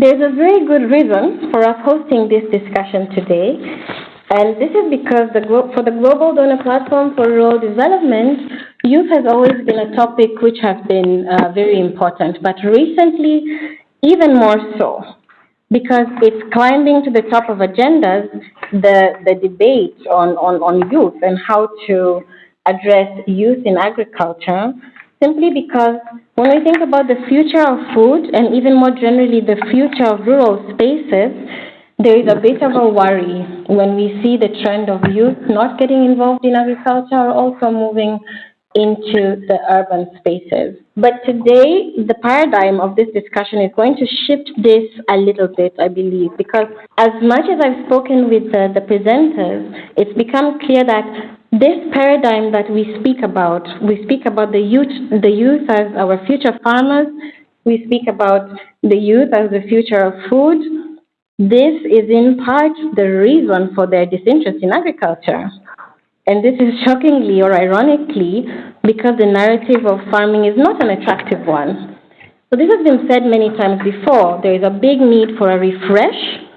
There's a very good reason for us hosting this discussion today, and this is because the, for the Global Donor Platform for Rural Development, youth has always been a topic which has been uh, very important, but recently, even more so, because it's climbing to the top of agendas, the, the debate on, on, on youth and how to address youth in agriculture, simply because when we think about the future of food and even more generally the future of rural spaces, there is a bit of a worry when we see the trend of youth not getting involved in agriculture or also moving into the urban spaces. But today, the paradigm of this discussion is going to shift this a little bit, I believe, because as much as I've spoken with the, the presenters, it's become clear that this paradigm that we speak about, we speak about the youth, the youth as our future farmers, we speak about the youth as the future of food, this is in part the reason for their disinterest in agriculture. And this is shockingly or ironically because the narrative of farming is not an attractive one. So this has been said many times before. There is a big need for a refresh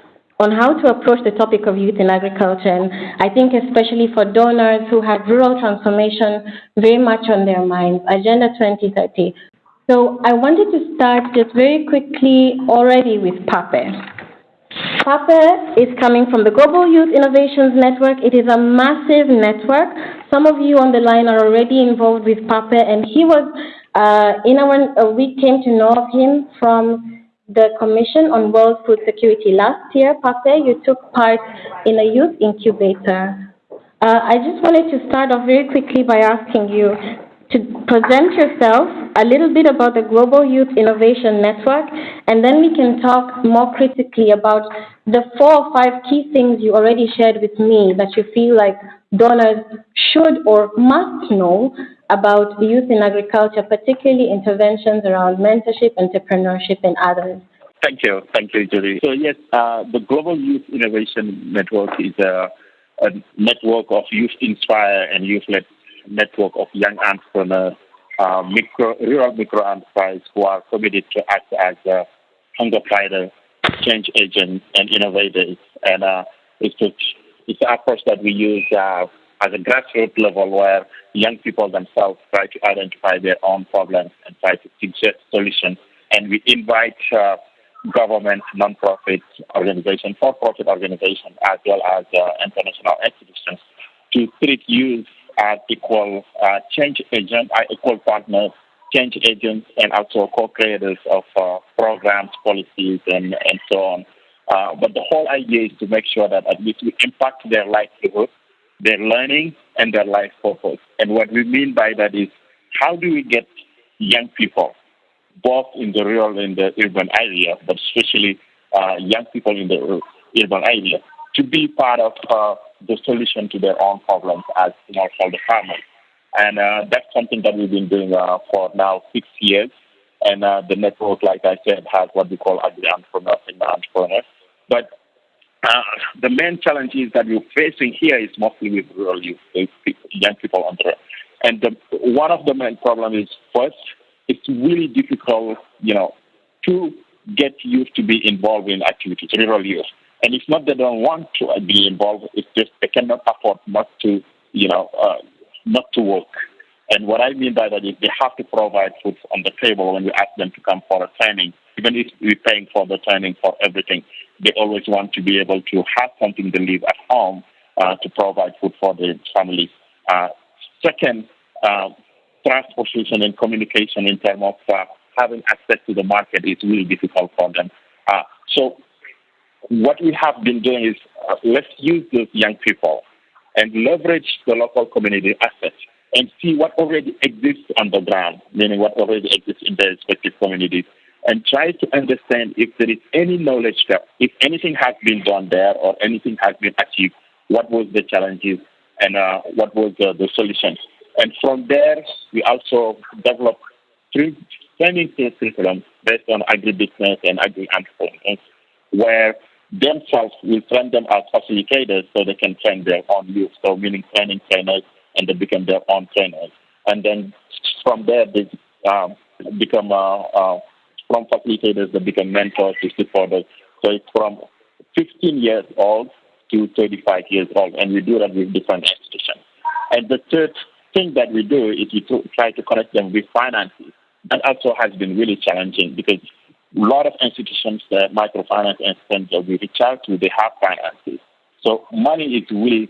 on how to approach the topic of youth in agriculture. And I think especially for donors who have rural transformation very much on their minds, Agenda 2030. So I wanted to start just very quickly already with PAPE. PAPE is coming from the Global Youth Innovations Network. It is a massive network. Some of you on the line are already involved with PAPE, and he was uh, in our, uh, we came to know of him from the Commission on World Food Security last year. PAPE, you took part in a youth incubator. Uh, I just wanted to start off very quickly by asking you to present yourself, a little bit about the Global Youth Innovation Network, and then we can talk more critically about the four or five key things you already shared with me that you feel like donors should or must know about youth in agriculture, particularly interventions around mentorship, entrepreneurship, and others. Thank you. Thank you, Julie. So, yes, uh, the Global Youth Innovation Network is a, a network of youth inspire and youth led network of young entrepreneurs, uh, micro, rural micro enterprises who are committed to act as a hunger fighter, change agents, and innovators. And uh, it's, a, it's an approach that we use uh, at a grassroots level where young people themselves try to identify their own problems and try to suggest solutions. And we invite uh, government, non-profit organizations, for-profit organizations, as well as uh, international institutions to treat youth as equal uh, change agents, uh, equal partners, change agents, and also co-creators of uh, programs, policies, and, and so on. Uh, but the whole idea is to make sure that at least we impact their livelihood, their learning, and their life purpose. And what we mean by that is how do we get young people, both in the rural and the urban area, but especially uh, young people in the urban area, to be part of uh, the solution to their own problems as smallholder farmers. And uh, that's something that we've been doing uh, for now six years. And uh, the network, like I said, has what we call agri entrepreneurs and entrepreneurs. But uh, the main challenges that we're facing here is mostly with rural youth, young people on the And the, one of the main problems is first, it's really difficult, you know, to get youth to be involved in activities, rural youth. And it's not they don't want to be involved, it's just they cannot afford not to, you know, uh, not to work. And what I mean by that is they have to provide food on the table when we ask them to come for a training. Even if we're paying for the training for everything, they always want to be able to have something to live at home uh, to provide food for their families. Uh, second, uh, transportation and communication in terms of uh, having access to the market is really difficult for them. Uh, so what we have been doing is uh, let's use those young people and leverage the local community assets and see what already exists on the ground, meaning what already exists in their respective communities, and try to understand if there is any knowledge gap, if anything has been done there or anything has been achieved, what was the challenges and uh, what was the, the solutions. And from there, we also develop training curriculum based on agribusiness and agri-entrepreneurs, where themselves will train them as facilitators so they can train their own youth. So meaning training trainers and they become their own trainers. And then from there they um, become uh, uh, from facilitators that become mentors to supporters. So it's from 15 years old to 35 years old, and we do that with different institutions. And the third thing that we do is we try to connect them with finances. That also has been really challenging because a lot of institutions, the microfinance institutions that we reach out to, they have finances. So money is really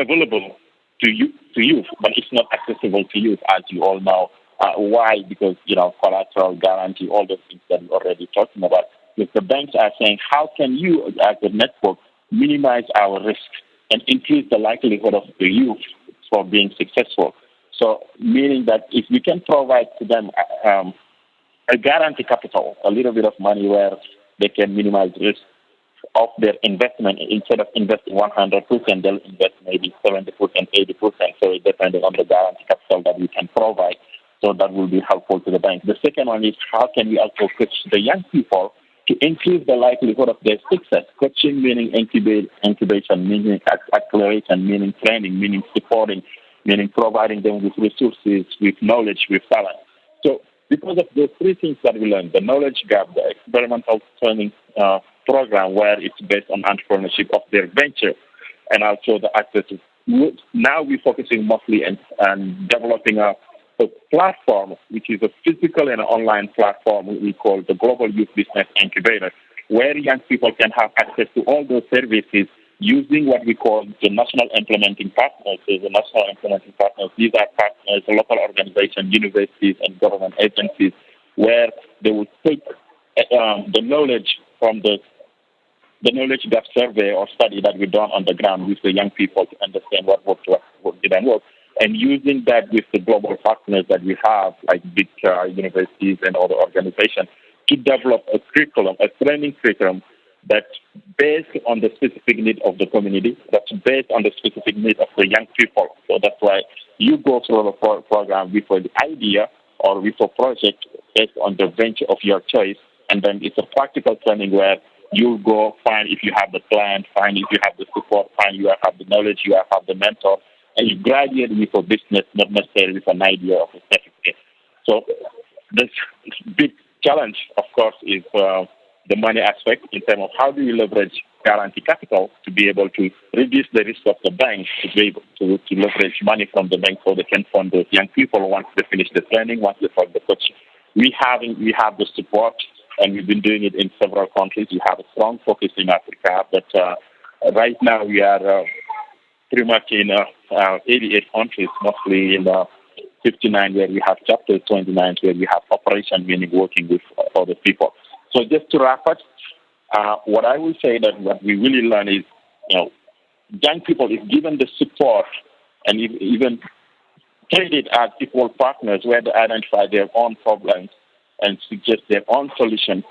available to you, to youth, but it's not accessible to youth, as you all know. Uh, why? Because, you know, collateral guarantee, all those things that we're already talking about. Because the banks are saying, how can you, as a network, minimize our risk and increase the likelihood of the youth for being successful? So, meaning that if we can provide to them um, a guarantee capital, a little bit of money where they can minimize risk of their investment, instead of investing 100%, they'll invest maybe 70%, 80%. So depends on the guarantee capital that we can provide. So that will be helpful to the bank. The second one is how can we also coach the young people to increase the likelihood of their success? Coaching meaning incubate, incubation, meaning acceleration, meaning training, meaning supporting, meaning providing them with resources, with knowledge, with talent. So because of those three things that we learned, the knowledge gap, the experimental training uh, program where it's based on entrepreneurship of their venture, and also the access now we're focusing mostly on, on developing a a platform, which is a physical and online platform we call the Global Youth Business Incubator, where young people can have access to all those services using what we call the national implementing partners. So the national implementing partners, these are partners, local organizations, universities, and government agencies, where they will take um, the knowledge from the the knowledge gap survey or study that we done on the ground with the young people to understand what worked, what didn't work and using that with the global partners that we have, like big uh, universities and other organizations, to develop a curriculum, a training curriculum that's based on the specific need of the community, that's based on the specific need of the young people. So that's why you go through the pro- program with an idea or with a project based on the venture of your choice, and then it's a practical training where you go find if you have the plan, find if you have the support, find you have the knowledge, you have the mentor, graduate with a business, not necessarily with an idea of a certificate. So this big challenge, of course, is uh, the money aspect in terms of how do you leverage guarantee capital to be able to reduce the risk of the bank to be able to, to leverage money from the bank so they can fund those young people once they finish the training, once they fund the coaching. We have we have the support and we've been doing it in several countries. We have a strong focus in Africa, but uh, right now we are uh, pretty much in uh, uh, 88 countries, mostly in uh, 59 where we have chapters, 29 where we have operation, meaning working with other people. So just to wrap up, uh, what I will say that what we really learn is, you know, young people, if given the support and if, even treated as equal partners where they identify their own problems and suggest their own solutions,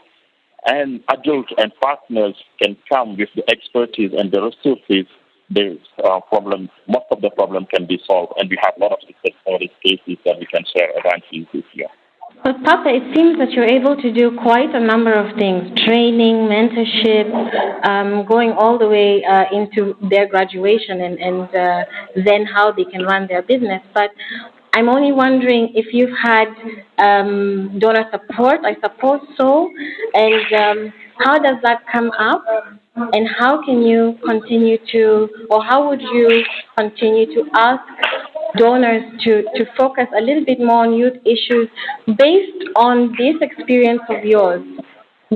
and adults and partners can come with the expertise and the resources the uh, problem, most of the problem can be solved, and we have a lot of success stories cases that we can share around this year. But Papa, it seems that you're able to do quite a number of things: training, mentorship, um, going all the way uh, into their graduation, and, and uh, then how they can run their business. But I'm only wondering if you've had um, donor support. I suppose so, and um, how does that come up? And how can you continue to, or how would you continue to ask donors to, to focus a little bit more on youth issues based on this experience of yours?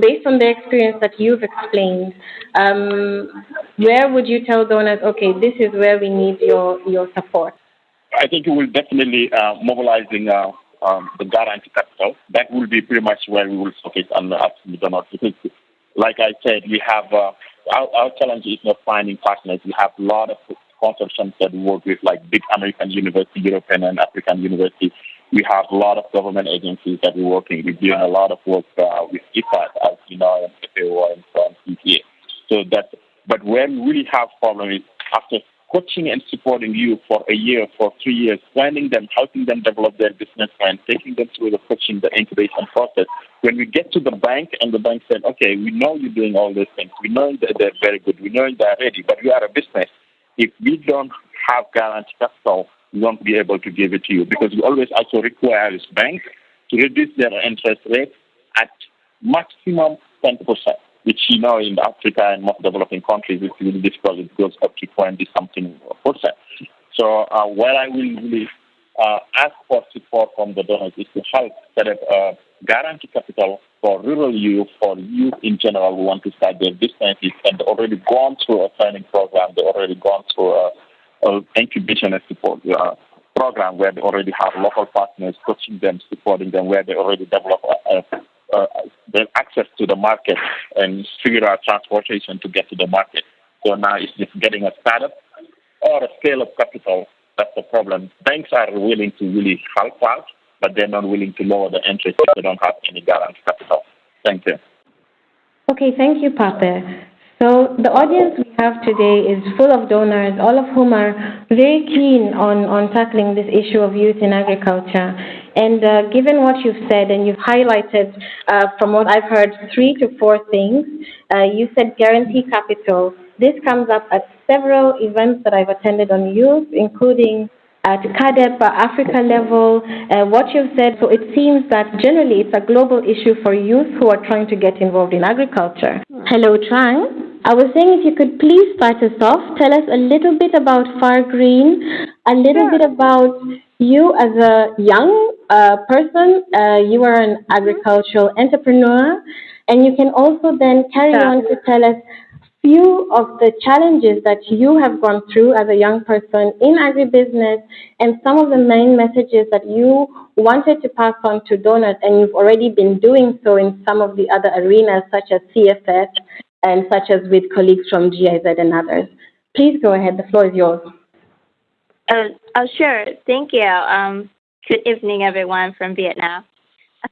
Based on the experience that you've explained, um, where would you tell donors, okay, this is where we need your, your support? I think it will definitely uh, mobilizing uh, um, the guarantee capital. That will be pretty much where we will focus on the donors. Because, like I said, we have uh, our, our challenge is not finding partners. We have a lot of consortiums that work with, like big American university, European and African universities. We have a lot of government agencies that we're working. We're doing a lot of work uh, with IFAD, as you know, and FAO and CPA. So that, but where we really have problem is after coaching and supporting you for a year, for three years, planning them, helping them develop their business plan, taking them through the coaching, the incubation process. When we get to the bank and the bank said, okay, we know you're doing all these things. We know that they're very good. We know they're ready, but we are a business. If we don't have guarantee capital, we won't be able to give it to you because we always also require this bank to reduce their interest rate at maximum 10%, which you know in Africa and most developing countries it's really difficult. It goes up to 20 something percent. So uh, what I will really uh, ask for support from the donors is to help set up a guarantee capital for rural youth, for youth in general who want to start their businesses and already gone through a training program, they already gone through a, a incubation and support uh, program where they already have local partners coaching them, supporting them, where they already develop a, a uh, access to the market and figure out transportation to get to the market. So now it's just getting a startup or a scale of capital. That's the problem. Banks are willing to really help out, but they're not willing to lower the interest if they don't have any guarantee capital. Thank you. Okay, thank you, Pape. So the audience we have today is full of donors, all of whom are very keen on, on tackling this issue of youth in agriculture. And uh, given what you've said, and you've highlighted, uh, from what I've heard, three to four things, uh, you said guarantee capital. This comes up at several events that I've attended on youth, including at CAADP Africa level, uh, what you've said, so it seems that generally it's a global issue for youth who are trying to get involved in agriculture. Hello, Trang. I was saying if you could please start us off, tell us a little bit about Fargreen, a little sure. bit about you as a young uh, person. Uh, you are an agricultural entrepreneur, and you can also then carry yeah. on to tell us few of the challenges that you have gone through as a young person in agribusiness and some of the main messages that you wanted to pass on to donors and you've already been doing so in some of the other arenas such as CFS and such as with colleagues from GIZ and others. Please go ahead, the floor is yours. Uh, oh, sure. Thank you. Um, good evening, everyone from Vietnam.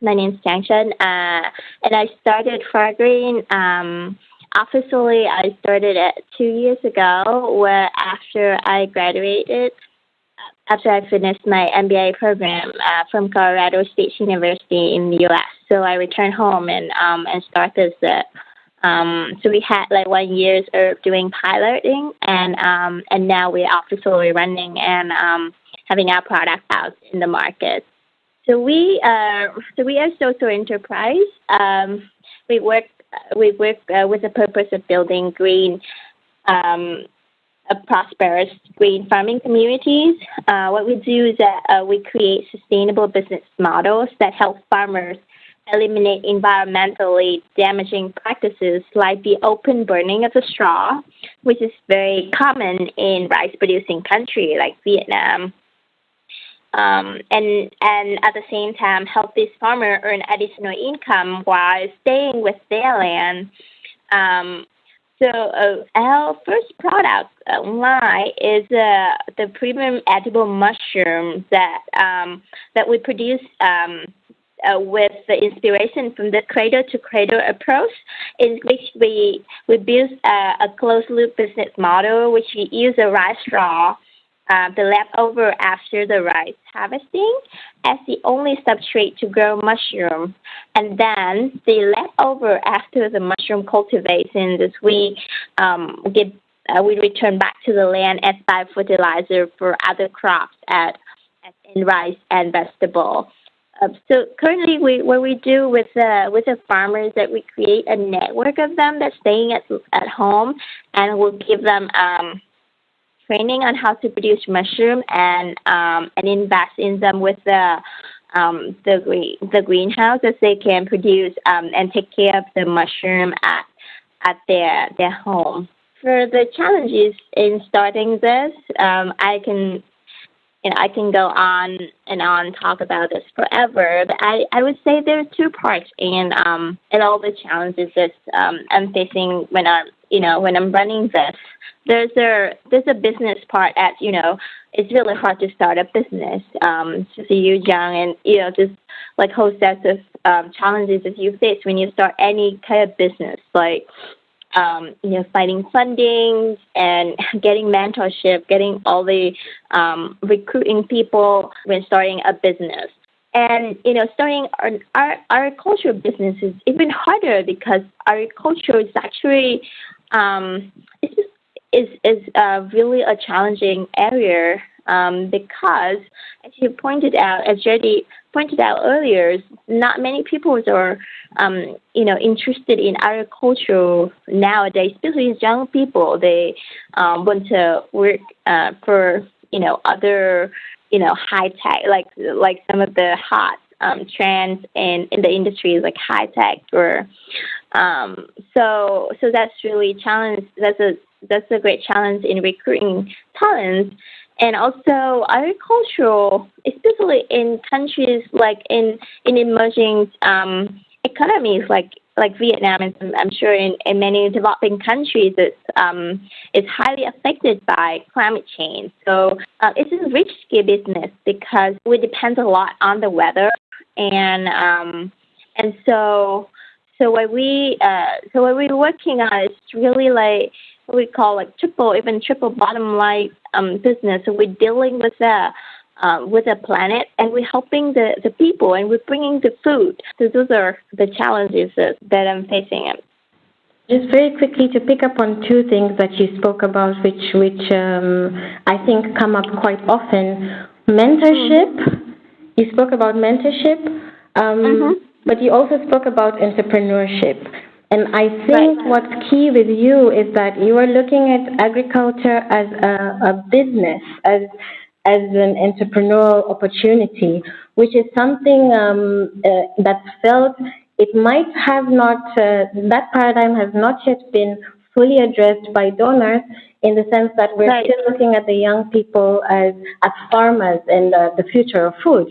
My name is Trang Tran, uh, and I started Fargreen. Um, officially, I started it two years ago, where after I graduated, after I finished my MBA program uh, from Colorado State University in the U.S. So I returned home and um, and started the um, so we had like one years of doing piloting, and um, and now we're officially running and um, having our product out in the market. So we uh, so we are social enterprise. Um, we work we work uh, with the purpose of building green. Um, a prosperous green farming communities. Uh, what we do is that uh, we create sustainable business models that help farmers eliminate environmentally damaging practices like the open burning of the straw, which is very common in rice producing countries like Vietnam. Um, and and at the same time help these farmers earn additional income while staying with their land. Um, so uh, our first product line is uh, the premium edible mushroom that um, that we produce um, uh, with the inspiration from the cradle to cradle approach, in which we we build uh, a closed loop business model, which we use a rice straw, uh, the leftover after the rice harvesting, as the only substrate to grow mushroom, and then the leftover after the mushroom cultivation, this we um, get uh, we return back to the land as fertilizer for other crops at, at in rice and vegetable. Uh, so currently, we what we do with uh, with the farmers that we create a network of them that's staying at at home, and we'll give them um, training on how to produce mushroom and um, and invest in them with the um, the green the greenhouse that they can produce um, and take care of the mushroom at at their their home. For the challenges in starting this, um, I can you know, I can go on and on talk about this forever, but I, I would say there are two parts in um in all the challenges that um, I'm facing when I'm you know when I'm running this. There's a there's a business part at you know it's really hard to start a business. Um, see you young and you know just like whole sets of um, challenges that you face when you start any kind of business like um, you know, finding funding and getting mentorship, getting all the um, recruiting people when starting a business. And you know, starting our agricultural business is even harder because agriculture is actually um, just, is is uh, really a challenging area um, because, as you pointed out, as Jody pointed out earlier, not many people are, um, you know, interested in agriculture nowadays, especially young people. They um, want to work uh, for, you know, other, you know, high tech, like like some of the hot um, trends in, in the industry, like high tech or um, so so that's really challenge. That's a that's a great challenge in recruiting talents. And also agricultural, especially in countries like in in emerging um, economies like like Vietnam and I'm sure in, in many developing countries it's um, it's highly affected by climate change. So uh, it's a risky business because we depend a lot on the weather and um, and so so what we uh, so what we're working on is really like what we call like triple even triple bottom line um, business. So we're dealing with the uh, with the planet and we're helping the, the people and we're bringing the food. So those are the challenges that, that I'm facing. Just very quickly to pick up on two things that you spoke about, which which um, I think come up quite often. Mentorship. You spoke about mentorship, um, mm-hmm. but you also spoke about entrepreneurship. And I think right. what's key with you is that you are looking at agriculture as a, a business, as as an entrepreneurial opportunity, which is something um, uh, that's felt it might have not, uh, that paradigm has not yet been fully addressed by donors in the sense that we're right. still looking at the young people as, as farmers and uh, the future of food.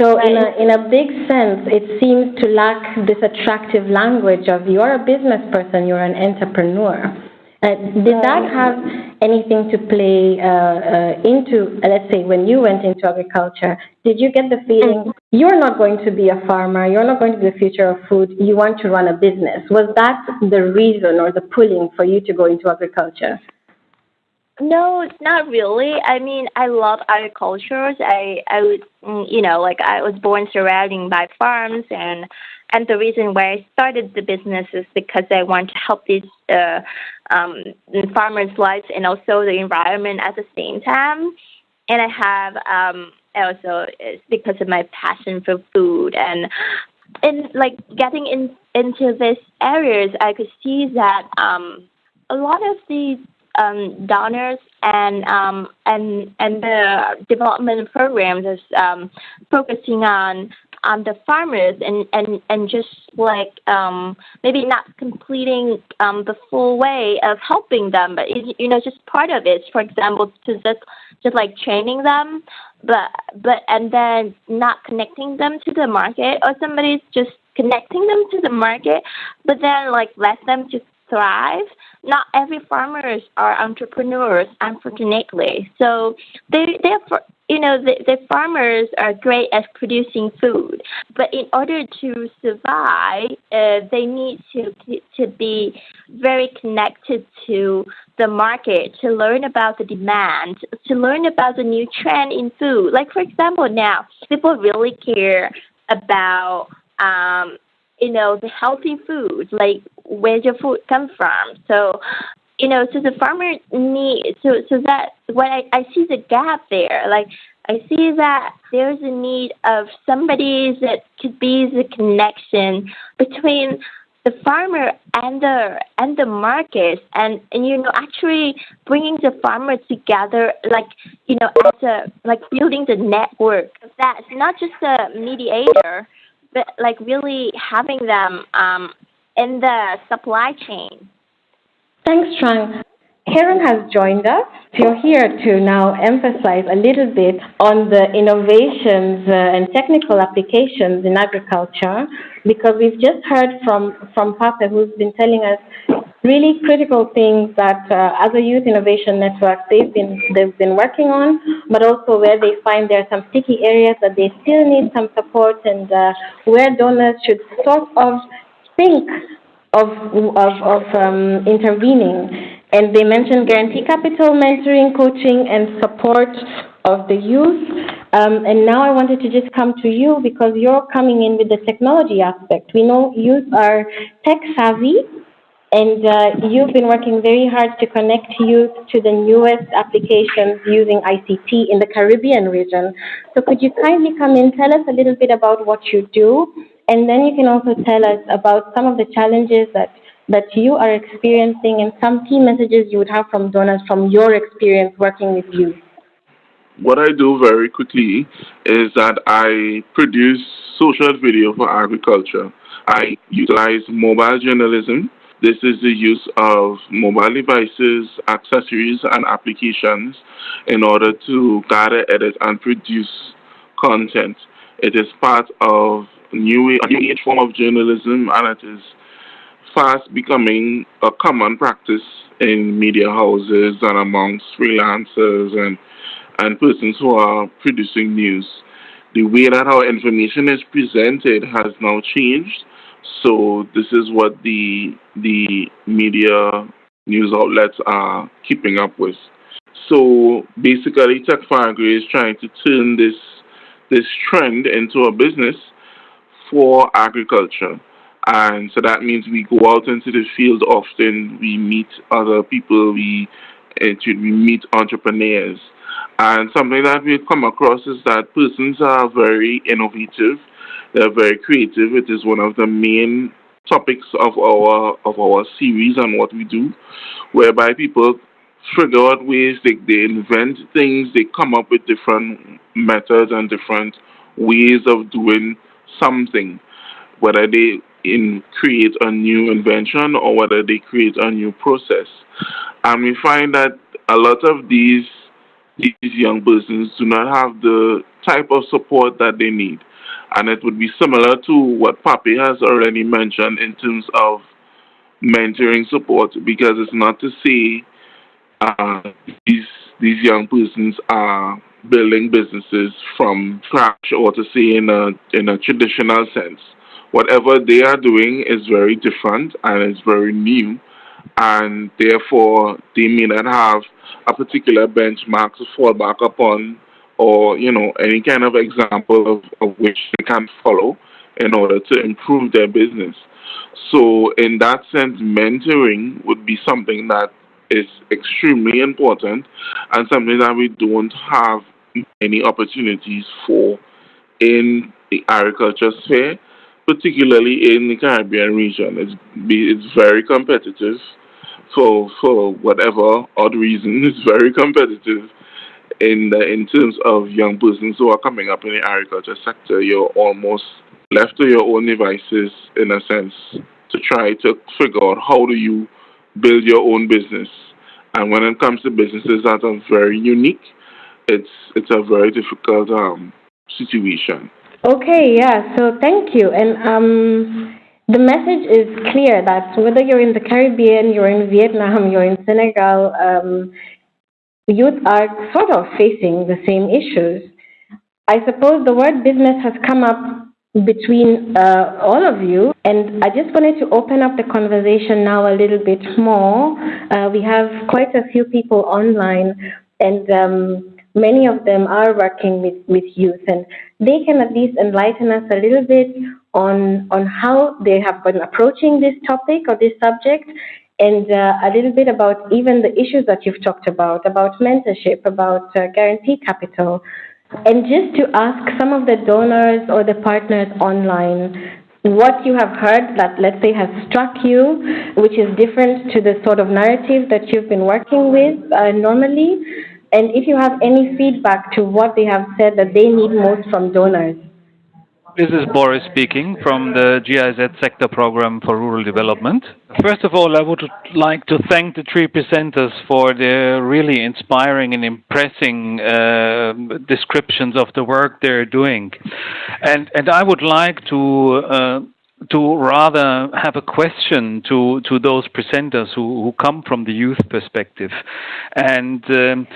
So right. in a in a big sense, it seems to lack this attractive language of you're a business person, you're an entrepreneur. Uh, did that have anything to play uh, uh, into, uh, let's say, when you went into agriculture? Did you get the feeling you're not going to be a farmer, you're not going to be the future of food, you want to run a business? Was that the reason or the pulling for you to go into agriculture? No, it's not really. I mean, I love agriculture. I, I would, mm, you know, like I was born surrounding by farms, and and the reason why I started the business is because I want to help these uh, um, farmers' lives and also the environment at the same time. And I have um, also it's because of my passion for food and and like getting in into these areas, I could see that um, a lot of these um, donors and um, and and the development programs is um, focusing on on the farmers and and and just like um, maybe not completing um, the full way of helping them, but you know just part of it. For example, to just just like training them, but but and then not connecting them to the market, or somebody's just connecting them to the market, but then like let them just thrive. Not every farmers are entrepreneurs, unfortunately. So they therefore you know the, the farmers are great at producing food, but in order to survive, uh, they need to to be very connected to the market, to learn about the demand, to learn about the new trend in food. Like for example, now people really care about um, you know, the healthy food, like where your food come from. So, you know, so the farmer need so so that when I, I see the gap there, like I see that there's a need of somebody that could be the connection between the farmer and the and the market and and you know actually bringing the farmer together like you know as a like building the network that's not just a mediator but like really having them um, in the supply chain. Thanks, Trang. Karen has joined us. You're here to now emphasize a little bit on the innovations uh, and technical applications in agriculture because we've just heard from, from Papa who's been telling us really critical things that uh, as a youth innovation network they've been they've been working on, but also where they find there are some sticky areas that they still need some support and uh, where donors should sort of think of of, of um, intervening. And they mentioned guarantee capital, mentoring, coaching, and support of the youth. Um, and now I wanted to just come to you because you're coming in with the technology aspect. We know youth are tech savvy And uh, you've been working very hard to connect youth to the newest applications using ICT in the Caribbean region. So could you kindly come in, tell us a little bit about what you do, and then you can also tell us about some of the challenges that, that you are experiencing and some key messages you would have from donors from your experience working with youth. What I do very quickly is that I produce social video for agriculture. I utilize mobile journalism this is the use of mobile devices, accessories, and applications in order to gather, edit, and produce content. It is part of new, a new age form of journalism, and it is fast becoming a common practice in media houses and amongst freelancers and, and persons who are producing news. The way that our information is presented has now changed so this is what the the media news outlets are keeping up with. So basically, Tech is trying to turn this this trend into a business for agriculture. And so that means we go out into the field often, we meet other people, we, eh, we meet entrepreneurs. And something that we come across is that persons are very innovative they're very creative. It is one of the main topics of our of our series and what we do, whereby people figure out ways they, they invent things, they come up with different methods and different ways of doing something, whether they in create a new invention or whether they create a new process. And we find that a lot of these these young persons do not have the type of support that they need. And it would be similar to what Papi has already mentioned in terms of mentoring support, because it's not to say uh, these these young persons are building businesses from scratch, or to say in a in a traditional sense. Whatever they are doing is very different and is very new, and therefore they may not have a particular benchmark to fall back upon or you know any kind of example of, of which they can follow in order to improve their business. So in that sense, mentoring would be something that is extremely important and something that we don't have many opportunities for in the agriculture sphere, particularly in the Caribbean region. It's, it's very competitive for, for whatever odd reason, it's very competitive in the, in terms of young persons who are coming up in the agriculture sector, you're almost left to your own devices in a sense to try to figure out how do you build your own business. And when it comes to businesses that are very unique, it's it's a very difficult um, situation. Okay, yeah. So thank you. And um, the message is clear that whether you're in the Caribbean, you're in Vietnam, you're in Senegal, um, youth are sort of facing the same issues. I suppose the word business has come up between uh, all of you, and I just wanted to open up the conversation now a little bit more. Uh, we have quite a few people online, and um, many of them are working with, with youth, and they can at least enlighten us a little bit on, on how they have been approaching this topic or this subject and uh, a little bit about even the issues that you've talked about, about mentorship, about uh, guarantee capital, and just to ask some of the donors or the partners online what you have heard that, let's say, has struck you, which is different to the sort of narrative that you've been working with uh, normally, and if you have any feedback to what they have said that they need most from donors. This is Boris speaking from the GIZ Sector Program for Rural Development. First of all, I would like to thank the three presenters for their really inspiring and impressing uh, descriptions of the work they're doing. And, and I would like to uh, to rather have a question to to those presenters who, who come from the youth perspective and um,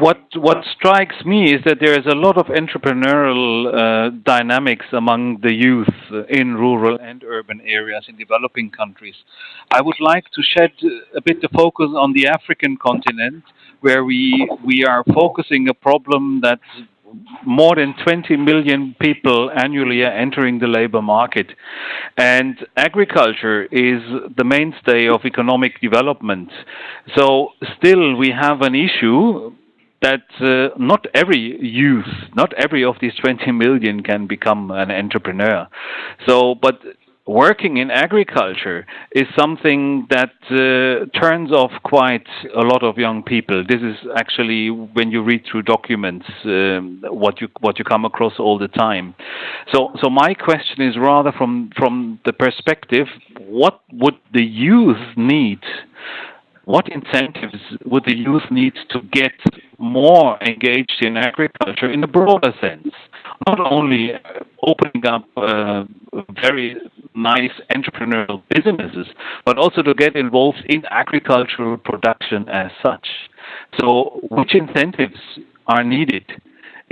what what strikes me is that there is a lot of entrepreneurial uh, dynamics among the youth in rural and urban areas in developing countries. I would like to shed a bit the focus on the African continent, where we we are focusing a problem that more than 20 million people annually are entering the labor market. And agriculture is the mainstay of economic development. So still we have an issue that uh, not every youth, not every of these 20 million can become an entrepreneur. So, but working in agriculture is something that uh, turns off quite a lot of young people. This is actually when you read through documents um, what you what you come across all the time. So so my question is rather from from the perspective what would the youth need what incentives would the youth need to get more engaged in agriculture in a broader sense? Not only opening up uh, very nice entrepreneurial businesses, but also to get involved in agricultural production as such. So, which incentives are needed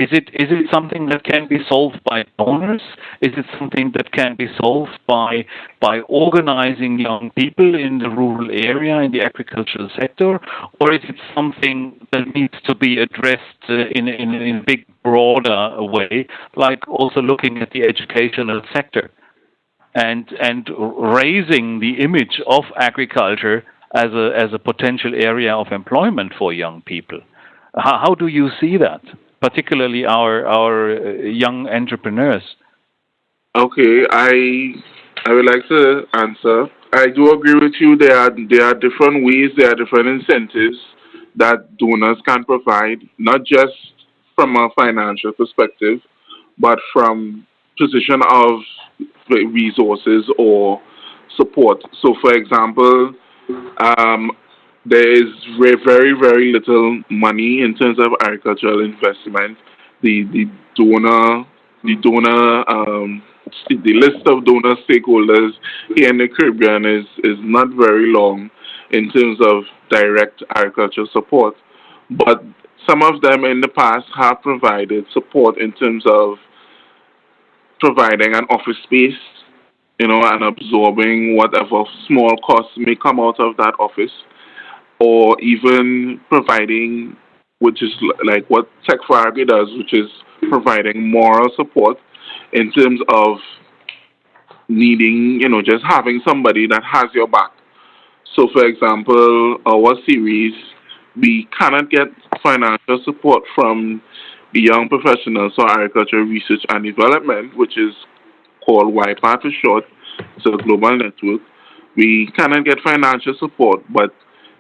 is it is it something that can be solved by donors? Is it something that can be solved by by organizing young people in the rural area in the agricultural sector, or is it something that needs to be addressed uh, in in in a big broader way, like also looking at the educational sector, and and raising the image of agriculture as a as a potential area of employment for young people? How, how do you see that? Particularly our our uh, young entrepreneurs? Okay, I I would like to answer. I do agree with you. There are there are different ways, there are different incentives that donors can provide, not just from a financial perspective, but from position of resources or support. So, for example, um, there is very, very little money in terms of agricultural investment. The the donor the donor um, the list of donor stakeholders here in the Caribbean is is not very long in terms of direct agricultural support, but some of them in the past have provided support in terms of providing an office space, you know, and absorbing whatever small costs may come out of that office or even providing, which is like what Tech for Agri does, which is providing moral support in terms of needing, you know, just having somebody that has your back. So, for example, our series, we cannot get financial support from the Young Professionals for Agriculture Research and Development, which is called YPARD for short. It's a global network. We cannot get financial support, but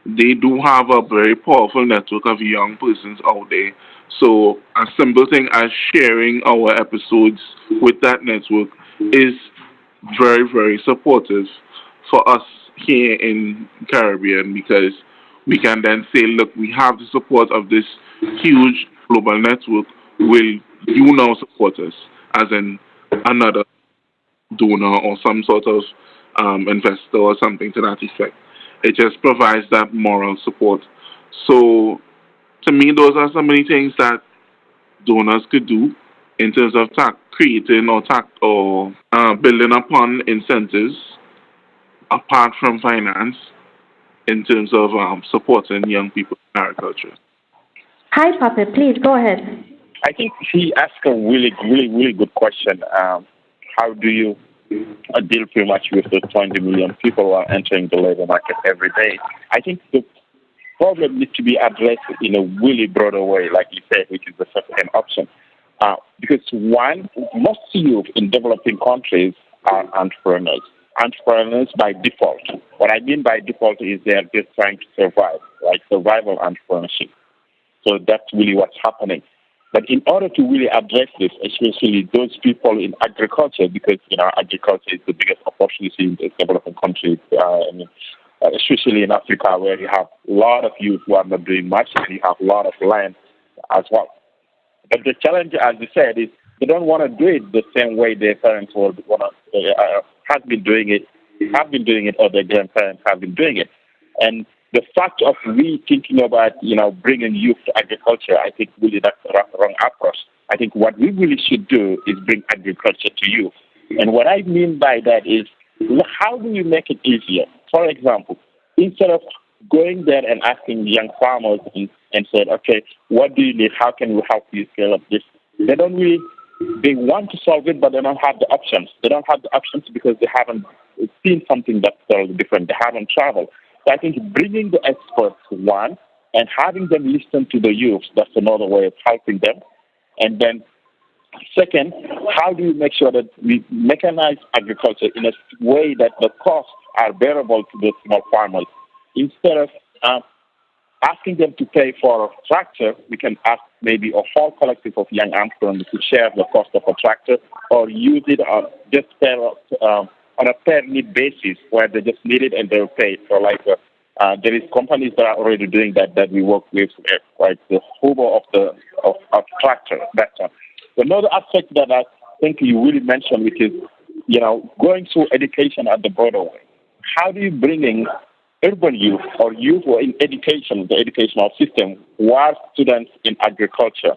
they do have a very powerful network of young persons out there. So a simple thing as sharing our episodes with that network is very, very supportive for us here in Caribbean because we can then say, look, we have the support of this huge global network. Will you now support us as in another donor or some sort of um, investor or something to that effect? It just provides that moral support. So, to me, those are so many things that donors could do in terms of tax, creating or tax or uh, building upon incentives apart from finance in terms of um, supporting young people in agriculture. Hi, Papa. Please go ahead. I think she asked a really, really, really good question. Um, how do you uh, deal pretty much with the 20 million people who are entering the labor market every day. I think the problem needs to be addressed in a really broader way, like you said, which is the second option. Uh, because one, most youth in developing countries are entrepreneurs. Entrepreneurs by default. What I mean by default is they're just trying to survive, like survival entrepreneurship. So that's really what's happening. But in order to really address this, especially those people in agriculture, because you know agriculture is the biggest opportunity in developing countries, uh, I mean, uh, especially in Africa, where you have a lot of youth who are not doing much, and you have a lot of land as well. But the challenge, as you said, is they don't want to do it the same way their parents would want to, uh, have been doing it, have been doing it, or their grandparents have been doing it, and the fact of me thinking about, you know, bringing youth to agriculture, I think really that's the wrong approach. I think what we really should do is bring agriculture to youth. And what I mean by that is, how do you make it easier? For example, instead of going there and asking young farmers and, and said, okay, what do you need? How can we help you scale up this they don't really they want to solve it, but they don't have the options. They don't have the options because they haven't seen something that's totally different. They haven't traveled. So I think bringing the experts one and having them listen to the youth that's another way of helping them. And then second, how do you make sure that we mechanize agriculture in a way that the costs are bearable to the small farmers instead of uh, asking them to pay for a tractor, we can ask maybe a whole collective of young entrepreneurs to share the cost of a tractor or use it on just per, um, on a per need basis where they just need it and they'll pay So like uh, uh, there is companies that are already doing that that we work with, uh, like the Uber of the of, of tractor. That one. Another aspect that I think you really mentioned, which is you know going through education at the broader. How do you bring in urban youth or youth who are in education, the educational system, who are students in agriculture.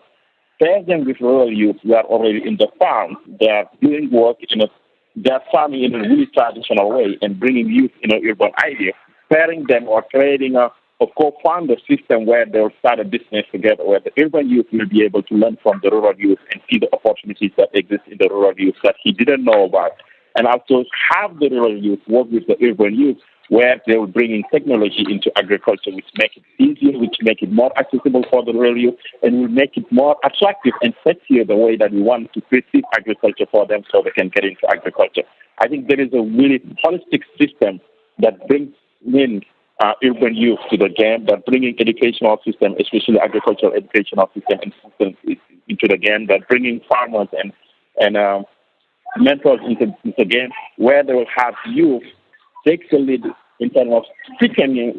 Pair them with rural youth who are already in the farm. They are doing work in a, they are farming in a really traditional way and bringing youth in an urban idea. Pairing them or creating a, a co-founder system where they'll start a business together, where the urban youth will be able to learn from the rural youth and see the opportunities that exist in the rural youth that he didn't know about. And also have the rural youth work with the urban youth where they will bring in technology into agriculture, which make it easier, which make it more accessible for the rural youth, and will make it more attractive and sexier the way that we want to perceive agriculture for them so they can get into agriculture. I think there is a really holistic system that brings in uh, urban youth to the game, that bringing educational system, especially agricultural educational system into the game, that bringing farmers and and um, mentors into, into the game, where they will have youth takes the lead in terms of speaking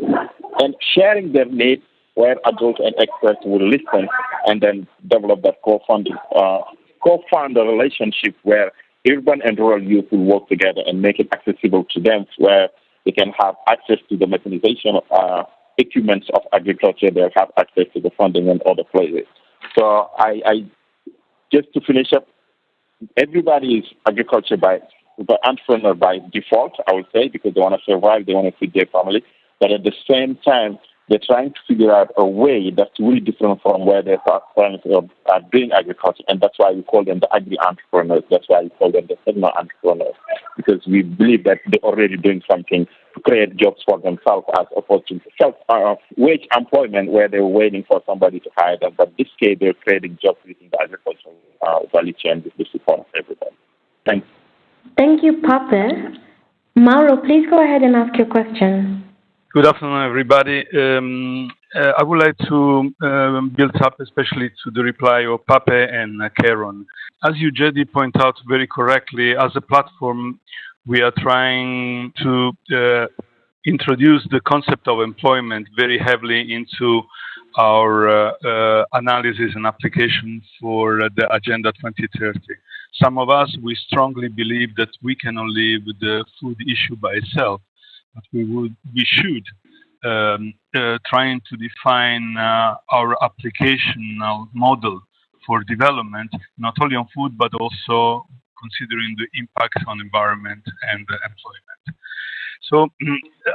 and sharing their needs where adults and experts will listen and then develop that co-funding, uh, co-founder relationship where urban and rural youth will work together and make it accessible to them where they can have access to the mechanization uh, equipment of agriculture, they'll have access to the funding and other places. So I, I just to finish up, everybody is agriculture by but entrepreneur by default, I would say, because they want to survive, they want to feed their family. But at the same time, they're trying to figure out a way that's really different from where their parents are doing agriculture. And that's why we call them the agri entrepreneurs. That's why we call them the segment entrepreneurs. Because we believe that they're already doing something to create jobs for themselves as opposed to self uh, wage employment where they're waiting for somebody to hire them. But this case, they're creating jobs within the agricultural uh, value chain with the support of everybody. Thanks. Thank you, Pape. Mauro, please go ahead and ask your question. Good afternoon, everybody. Um, uh, I would like to um, build up especially to the reply of Pape and uh, Karen. As you, Jedi, point out very correctly, as a platform, we are trying to uh, introduce the concept of employment very heavily into our analysis and application for the Agenda 2030. Some of us, we strongly believe that we cannot live with the food issue by itself, but we would, we should um, uh, trying to define uh, our applicational model for development, not only on food, but also considering the impact on environment and employment. So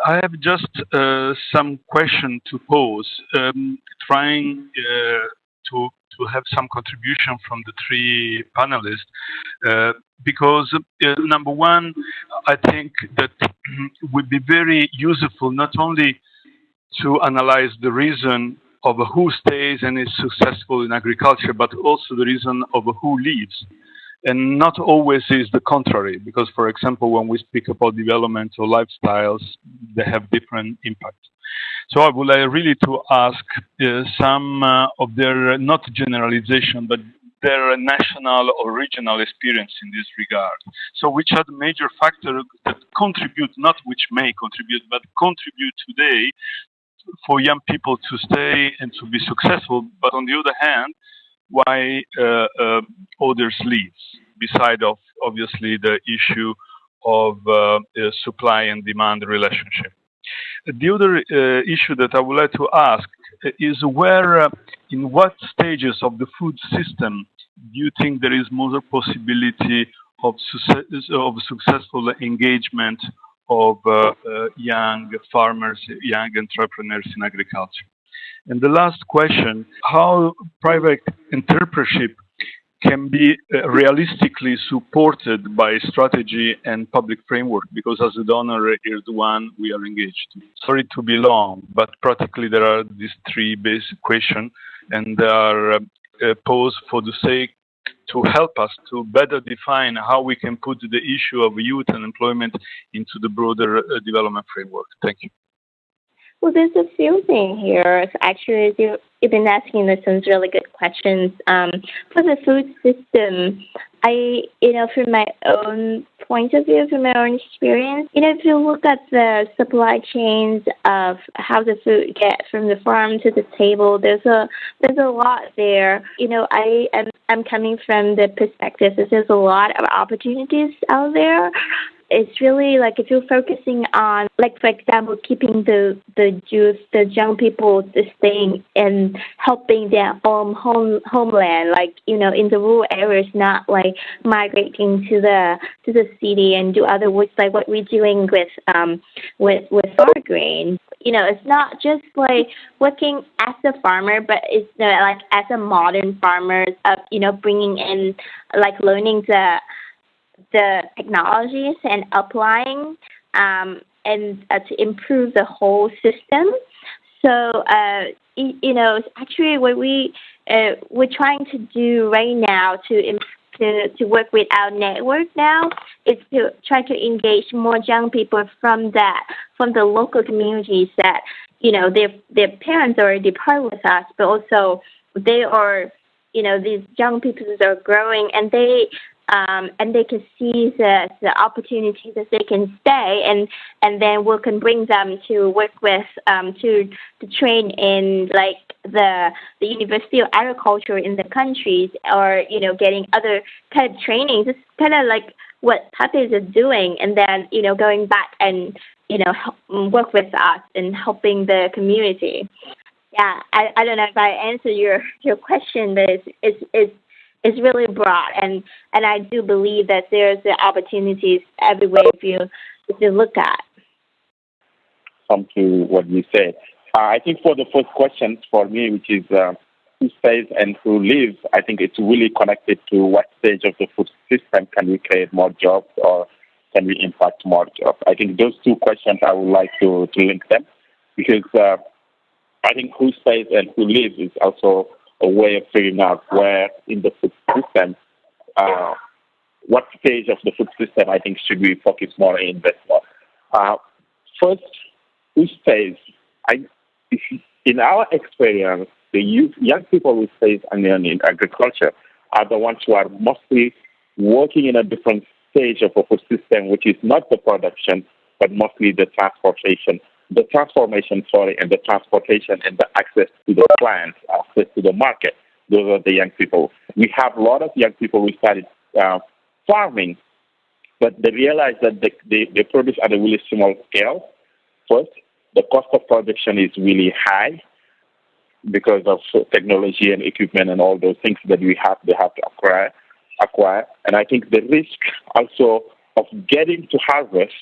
I have just uh, some question to pose, um, trying uh, to to have some contribution from the three panelists uh, because uh, number one, I think that would be very useful not only to analyze the reason of who stays and is successful in agriculture, but also the reason of who leaves. And not always is the contrary, because, for example, when we speak about development or lifestyles, they have different impacts. So I would like really to ask uh, some uh, of their, not generalization, but their national or regional experience in this regard. So which are the major factors that contribute, not which may contribute, but contribute today for young people to stay and to be successful, but on the other hand, why uh, uh, others leave, beside of obviously the issue of uh, supply and demand relationship. The other issue that I would like to ask is where, in what stages of the food system do you think there is more possibility of, success, of successful engagement of young farmers, young entrepreneurs in agriculture? And the last question, how private entrepreneurship can be uh, realistically supported by strategy and public framework because as a donor one we are engaged. Sorry to be long, but practically there are these three basic questions and they are uh, posed for the sake to help us to better define how we can put the issue of youth and employment into the broader uh, development framework. Thank you. Well, there's a few things here. Actually, you, have been asking some really good questions. Um, for the food system, I, you know, from my own point of view, from my own experience, you know, if you look at the supply chains of how the food gets from the farm to the table, there's a there's a lot there. You know, I am I'm coming from the perspective that there's a lot of opportunities out there it's really like if you're focusing on like for example keeping the the youth the young people staying and helping their own home homeland like you know in the rural areas not like migrating to the to the city and do other work like what we're doing with um with with Fargreen you know it's not just like working as a farmer but it's you know, like as a modern farmer of you know bringing in like learning the the technologies and applying um, and uh, to improve the whole system. So uh, you know, actually, what we uh, we're trying to do right now to to to work with our network now is to try to engage more young people from that from the local communities that you know their their parents already part with us, but also they are you know these young people are growing and they um, and they can see the, the opportunities that they can stay and and then we can bring them to work with um, to to train in like the the University of Agriculture in the countries or you know getting other kind of trainings. It's kind of like what Papes is doing, and then you know going back and you know help, work with us and helping the community. Yeah, I, I don't know if I answered your your question, but it's it's, it's it's really broad, and and I do believe that there's the opportunities everywhere if you if you look at. Come to what you said. Uh, I think for the first question for me, which is uh, who stays and who leaves, I think it's really connected to what stage of the food system can we create more jobs or can we impact more jobs. I think those two questions I would like to, to link them because uh, I think who stays and who leaves is also a way of figuring out where in the food system, uh, what stage of the food system I think should we focus more and invest more. Uh, first, who stays? I, in our experience, the youth, young people who stays in, in agriculture are the ones who are mostly working in a different stage of a food system, which is not the production, but mostly the transportation the transformation, sorry, and the transportation and the access to the plants, access to the market. Those are the young people. We have a lot of young people who started uh, farming, but they realize that they, they, they produce at a really small scale. First, the cost of production is really high because of technology and equipment and all those things that we have they have to acquire acquire. And I think the risk also of getting to harvest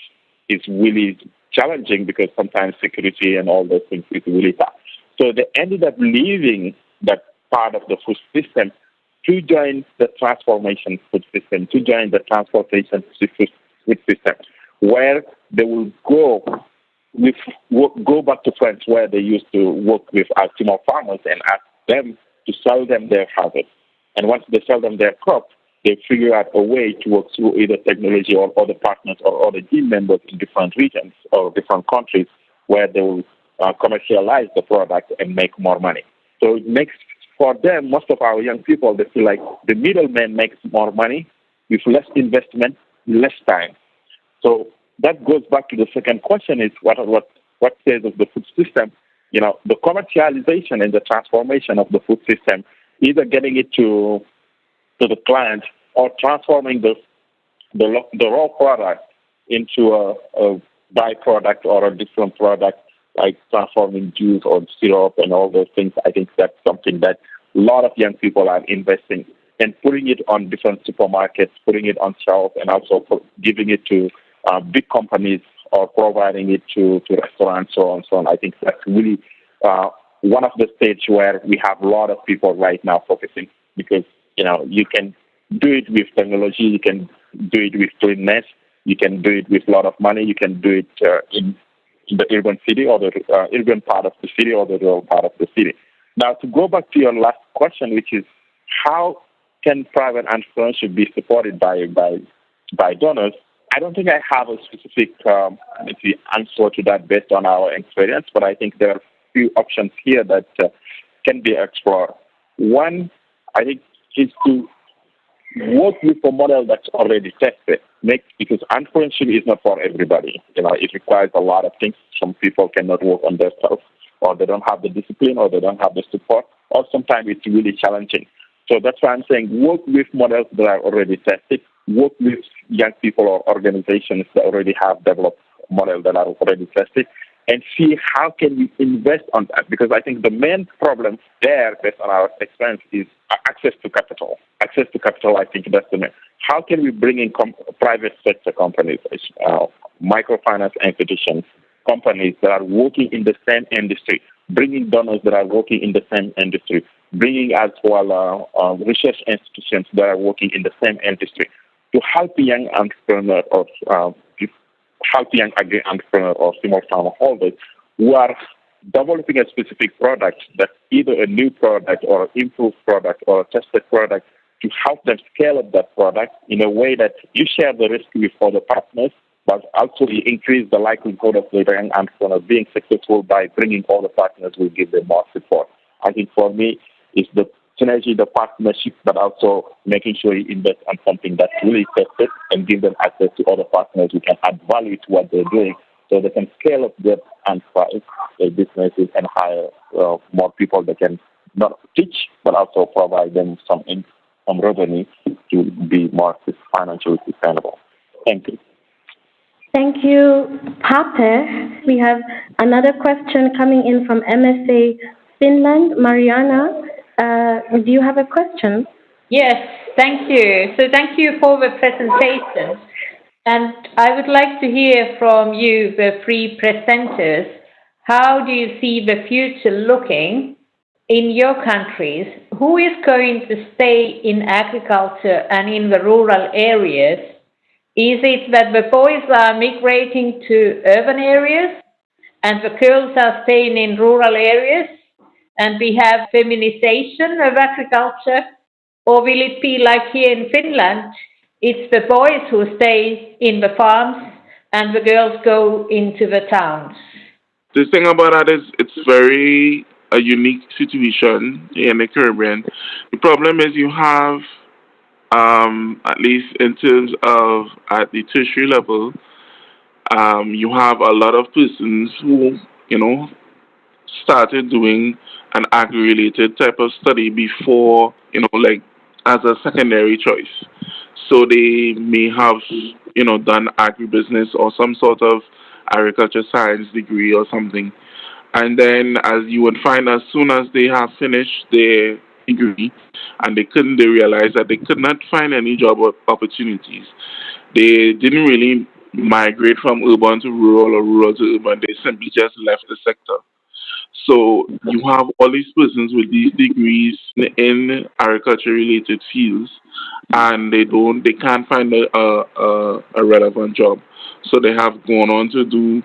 is really challenging because sometimes security and all those things is really tough. So they ended up leaving that part of the food system to join the transformation food system, to join the transportation food system, where they will go with go back to France where they used to work with our farmers and ask them to sell them their harvest. And once they sell them their crop, they figure out a way to work through either technology or other partners or other team members in different regions or different countries where they will uh, commercialize the product and make more money. So it makes for them, most of our young people, they feel like the middleman makes more money with less investment, less time. So that goes back to the second question: is what what what stage of the food system? You know, the commercialization and the transformation of the food system, either getting it to to the client or transforming the the, the raw product into a, a byproduct or a different product like transforming juice or syrup and all those things. I think that's something that a lot of young people are investing and putting it on different supermarkets, putting it on shelves, and also giving it to uh, big companies or providing it to, to restaurants, so on and so on. I think that's really uh, one of the stages where we have a lot of people right now focusing because You know, you can do it with technology, you can do it with cleanness, you can do it with a lot of money, you can do it uh, in, the urban city or the uh, urban part of the city or the rural part of the city. Now, to go back to your last question, which is how can private entrepreneurship be supported by by by donors? I don't think I have a specific um, answer to that based on our experience, but I think there are a few options here that uh, can be explored. One, I think, is to work with a model that's already tested. Make, because entrepreneurship is not for everybody. You know, it requires a lot of things. Some people cannot work on themselves, or they don't have the discipline, or they don't have the support, or sometimes it's really challenging. So that's why I'm saying work with models that are already tested, work with young people or organizations that already have developed models that are already tested, and see how can we invest on that. Because I think the main problem there, based on our experience, is access to capital. Access to capital, I think that's the main. How can we bring in com- private sector companies, uh, microfinance institutions, companies that are working in the same industry, bringing donors that are working in the same industry, bringing as well uh, uh, research institutions that are working in the same industry to help young entrepreneurs or uh, help young agri entrepreneur or small farmer holders who are developing a specific product that's either a new product or an improved product or a tested product to help them scale up that product in a way that you share the risk with other partners, but also you increase the likelihood of the young entrepreneur being successful by bringing all the partners who give them more support. I think for me, it's the synergy, the partnership, but also making sure you invest on something that's really tested and give them access to other partners who can add value to what they're doing so they can scale up their enterprise, their businesses, and hire uh, more people that can not teach, but also provide them some in, some revenue to be more financially sustainable. Thank you. Thank you, Pape. We have another question coming in from MSA Finland. Mariana, uh, do you have a question? Yes, thank you. So thank you for the presentation. And I would like to hear from you, the three presenters, how do you see the future looking in your countries? Who is going to stay in agriculture and in the rural areas? Is it that the boys are migrating to urban areas and the girls are staying in rural areas? And we have feminization of agriculture? Or will it be like here in Finland? It's the boys who stay in the farms and the girls go into the towns. The thing about that is it's very a unique situation in the Caribbean. The problem is you have, um, at least in terms of at the tertiary level, um, you have a lot of persons who, you know, started doing an agri-related type of study before, you know, like as a secondary choice. So they may have, you know, done agribusiness or some sort of agriculture science degree or something. And then, as you would find, as soon as they have finished their degree and they couldn't, they realized that they could not find any job opportunities. They didn't really migrate from urban to rural or rural to urban. They simply just left the sector. So you have all these persons with these degrees in agriculture related fields and they don't they can't find a, a, a relevant job. So they have gone on to do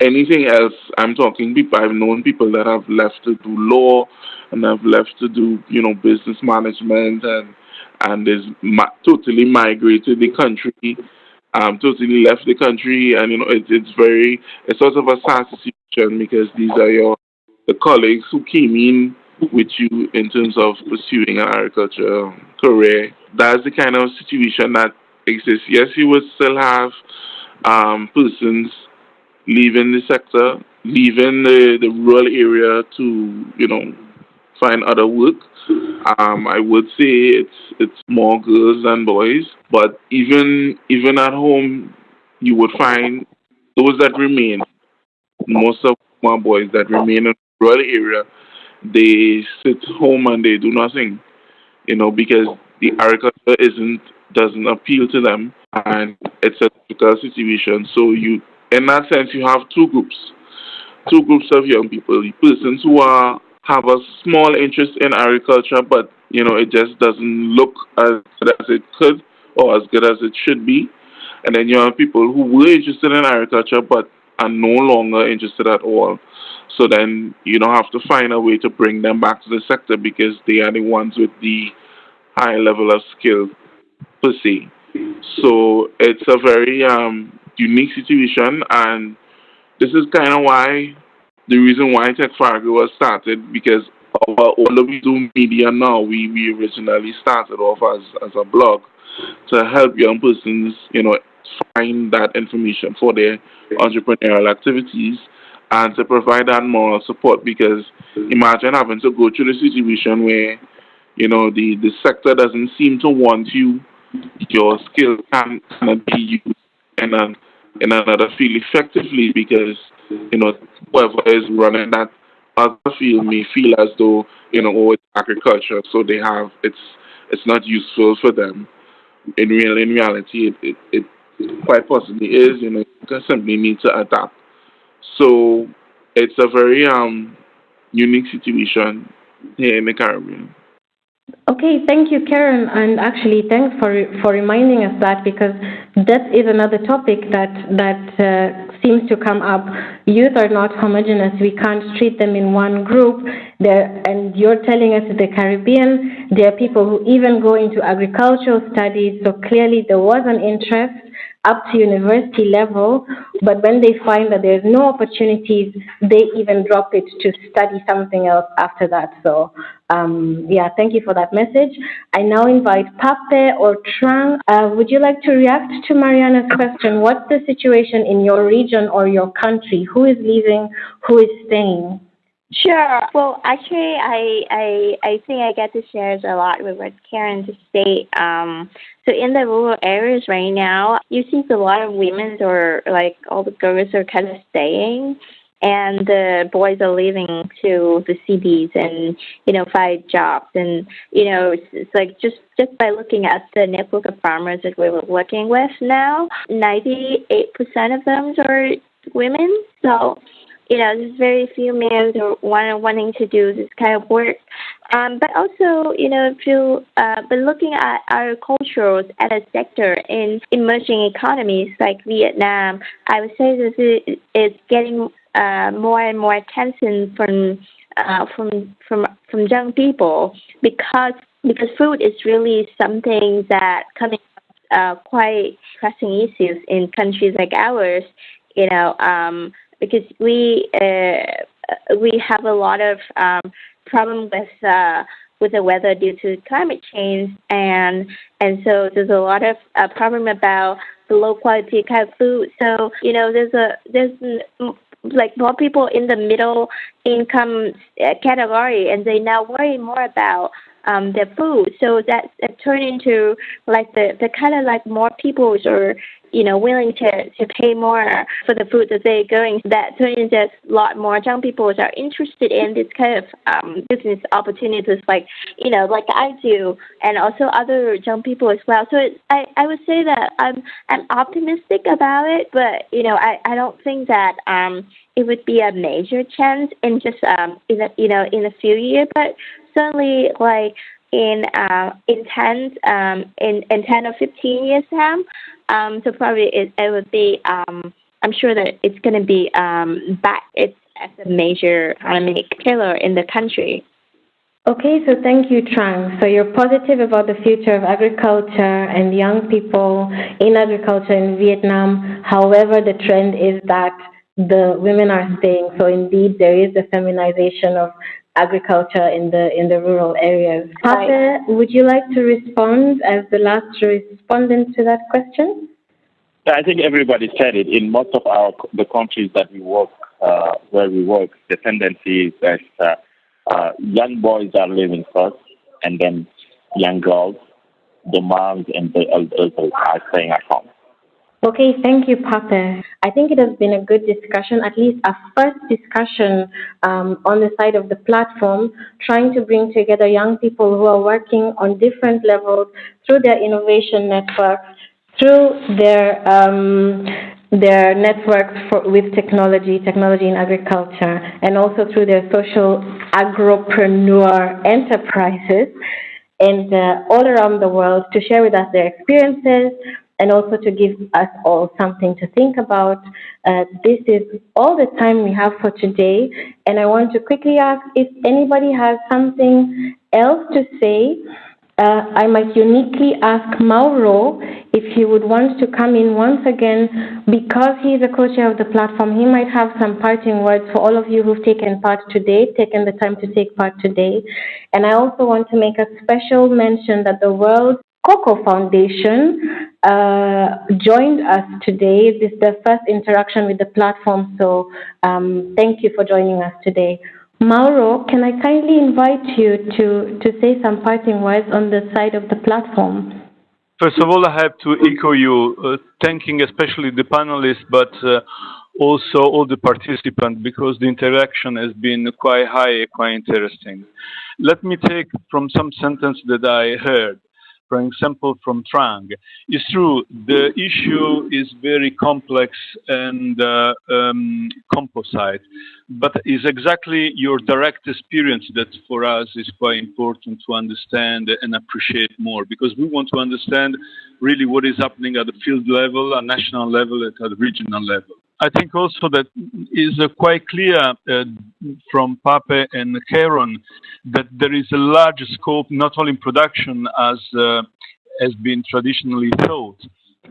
anything else. I'm talking people I've known people that have left to do law and have left to do, you know, business management and and is ma- totally migrated the country, um, totally left the country, and you know it, it's very it's sort of a sad situation because these are your the colleagues who came in with you in terms of pursuing an agriculture career. That's the kind of situation that exists. Yes, you would still have um, persons leaving the sector, leaving the, the rural area to, you know, find other work. Um, I would say it's it's more girls than boys, but even even at home, you would find those that remain. Most of my boys that remain in rural area, they sit home and they do nothing, you know, because the agriculture isn't doesn't appeal to them, and it's a difficult situation. So you, in that sense, you have two groups, two groups of young people: the persons who are have a small interest in agriculture, but you know it just doesn't look as good as it could or as good as it should be. And then you have people who were interested in agriculture but are no longer interested at all. So then you don't have to find a way to bring them back to the sector because they are the ones with the high level of skill per se. So it's a very um, unique situation, and this is kind of why the reason why Tech Fargo was started because our, all of we do media now, we, we originally started off as, as a blog to help young persons, you know, find that information for their entrepreneurial activities and to provide that moral support because imagine having to go through the situation where, you know, the, the sector doesn't seem to want you, your skill can, cannot be used in, a, in another field effectively because, you know, whoever is running that other field may feel as though, you know, oh, it's agriculture, so they have, it's, it's not useful for them. In real, in reality, it, it, it quite possibly is, you know, you simply need to adapt. So it's a very um, unique situation here in the Caribbean. Okay, thank you, Karen, and actually, thanks for for reminding us that because that is another topic that that uh, seems to come up. Youth are not homogenous. We can't treat them in one group. There, and you're telling us the Caribbean, there are people who even go into agricultural studies. So clearly, there was an interest up to university level, but when they find that there's no opportunities, they even drop it to study something else after that. So, um, yeah, thank you for that message. I now invite Pape or Trang. Uh, would you like to react to Mariana's question? What's the situation in your region or your country? Who is leaving? Who is staying? Sure. Well, actually, I I I think I get to share a lot with what Karen just said. Um, so in the rural areas right now, you see a lot of women or like all the girls are kind of staying, and the boys are leaving to the cities and you know find jobs and you know it's, it's like just just by looking at the network of farmers that we were working with now, ninety eight percent of them are women. So you know, there's very few men who want wanting to do this kind of work. Um, but also, you know, to uh, but looking at agriculture as a sector in emerging economies like Vietnam, I would say this is, is getting uh, more and more attention from uh, from from from young people because because food is really something that coming uh, quite pressing issues in countries like ours. You know, um, because we uh, we have a lot of um, problem with uh, with the weather due to climate change, and and so there's a lot of uh, problem about the low quality kind of food. So you know, there's a there's like more people in the middle income uh, category, and they now worry more about um, their food. So that, that turned into like the, the kind of like more people are you know, willing to, to pay more for the food that they're going. That turns into a lot more young people that are interested in this kind of um, business opportunities, like you know, like I do, and also other young people as well. So it, I I would say that I'm I'm optimistic about it, but you know, I I don't think that um it would be a major change in just um in a, you know in a few years, but certainly like in uh, in 10 um, in, in 10 or 15 years time. Um, so probably it, would be, um, I'm sure that it's going to be um, back as a major economic killer in the country. Okay, so thank you, Trang. So you're positive about the future of agriculture and young people in agriculture in Vietnam. However, the trend is that the women are staying. So indeed, there is a feminization of agriculture in the in the rural areas. Pape, would you like to respond as the last respondent to that question? I think everybody said it. In most of our the countries that we work, uh, where we work, the tendency is that uh, uh, young boys are living first, and then young girls, the moms and the elders are staying at home. Okay, thank you, Pape. I think it has been a good discussion, at least a first discussion um, on the side of the platform, trying to bring together young people who are working on different levels through their innovation networks, through their um, their networks for, with technology, technology in agriculture, and also through their social agropreneur enterprises and uh, all around the world to share with us their experiences and also to give us all something to think about. Uh, this is all the time we have for today, and I want to quickly ask if anybody has something else to say uh, I might uniquely ask Mauro if he would want to come in once again because he is a co-chair of the platform. He might have some parting words for all of you who've taken part today, taken the time to take part today. And I also want to make a special mention that the World Cocoa Foundation uh, joined us today. This is the first interaction with the platform, so um, thank you for joining us today. Mauro, can I kindly invite you to, to say some parting words on the side of the platform? First of all, I have to echo you, uh, thanking especially the panelists, but uh, also all the participants because the interaction has been quite high, quite interesting. Let me take from some sentence that I heard for example, from Trang. It's true, the issue is very complex and uh, um, composite, but it's exactly your direct experience that for us is quite important to understand and appreciate more because we want to understand really what is happening at the field level, at national level, at the regional level. I think also that is quite clear uh, from Pape and Karen that there is a large scope not only in production as uh, has been traditionally thought,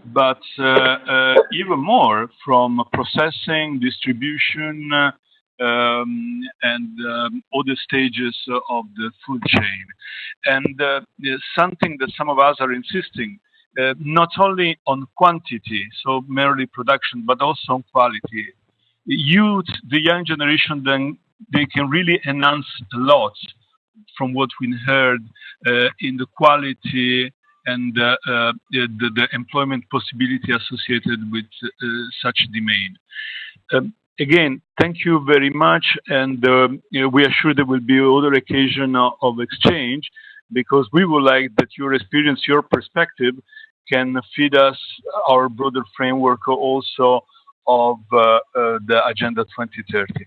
but uh, even more from processing, distribution, um, and um, other stages of the food chain. And something that some of us are insisting not only on quantity, so merely production, but also on quality. Youth, the young generation, then they can really enhance a lot from what we heard uh, in the quality and uh, uh the, the, employment possibility associated with uh, such demand. Um, again, thank you very much, and um, we are sure there will be other occasion of, of exchange because we would like that your experience, your perspective can feed us our broader framework also of uh, uh, the Agenda 2030.